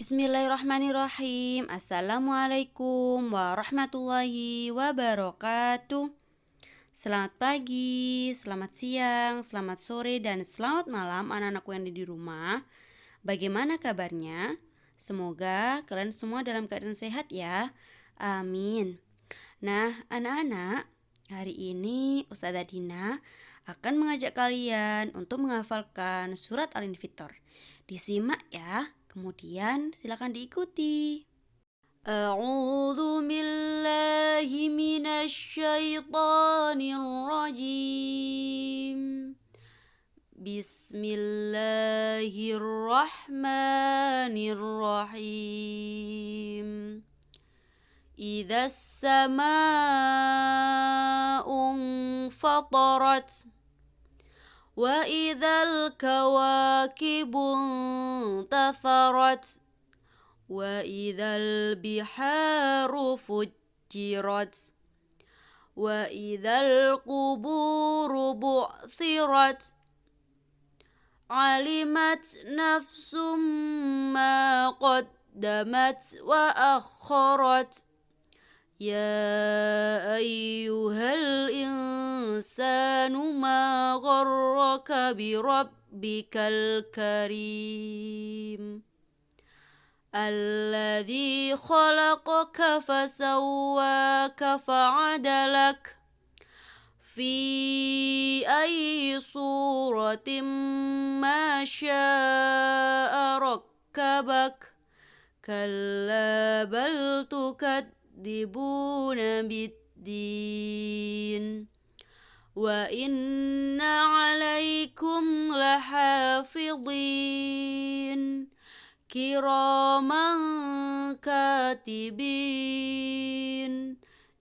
Bismillahirrahmanirrahim. Assalamualaikum warahmatullahi wabarakatuh. Selamat pagi, selamat siang, selamat sore, dan selamat malam anak-anakku yang ada di rumah. Bagaimana kabarnya? Semoga kalian semua dalam keadaan sehat ya. Amin. Nah, anak-anak, hari ini Ustazah Dina akan mengajak kalian untuk menghafalkan surat Al-Infitor. Disimak ya. Kemudian silakan diikuti. A'udzu billahi minasyaitonir rajim. Bismillahirrahmanirrahim. Idza as-samaa'u fatarat. وإذا الكواكب انتثرت وإذا البحار فجرت وإذا القبور بعثرت علمت نفس ما قدمت وأخرت. يا أيها الإنسان ما غرك بربك الكريم. الذي خلقك فسواك فعدلك في أي صورة ما شاء ركبك. كلا بل تكذب يكذبون بالدين. وإن عليكم لحافظين. كراما كاتبين.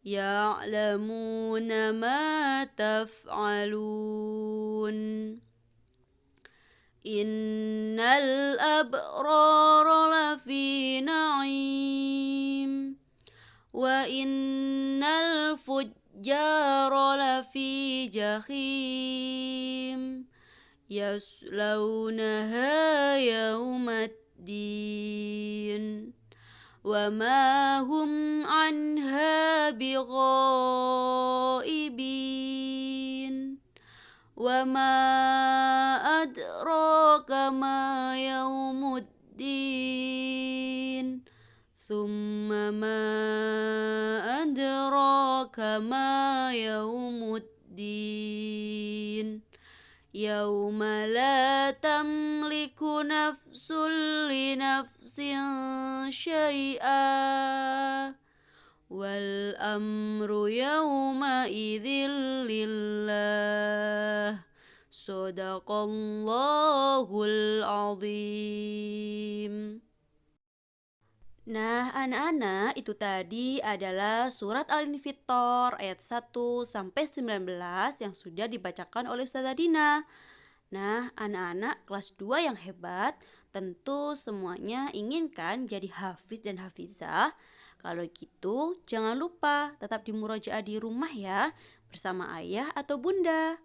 يعلمون ما تفعلون. إن الأبرار لفي نعيم. وإن الفجار لفي جحيم يصلونها يوم الدين وما هم عنها بغائبين وما أدراك ما يوم الدين ثم ما كما يوم الدين. يوم لا تملك نفس لنفس شيئا. والأمر يومئذ لله. صدق الله العظيم. Nah, anak-anak, itu tadi adalah surat Al-Infitor ayat 1 sampai 19 yang sudah dibacakan oleh Ustazah Dina. Nah, anak-anak kelas 2 yang hebat tentu semuanya inginkan jadi hafiz dan hafizah. Kalau gitu, jangan lupa tetap di murojaah di rumah ya, bersama ayah atau bunda.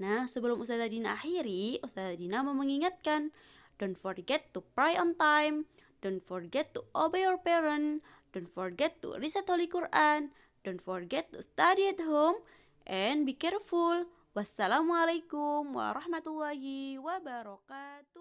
Nah, sebelum Ustazah Dina akhiri, Ustazah Dina mau mengingatkan, don't forget to pray on time. Don't forget to obey your parent. Don't forget to recite Holy Quran. Don't forget to study at home and be careful. Wassalamualaikum warahmatullahi wabarakatuh.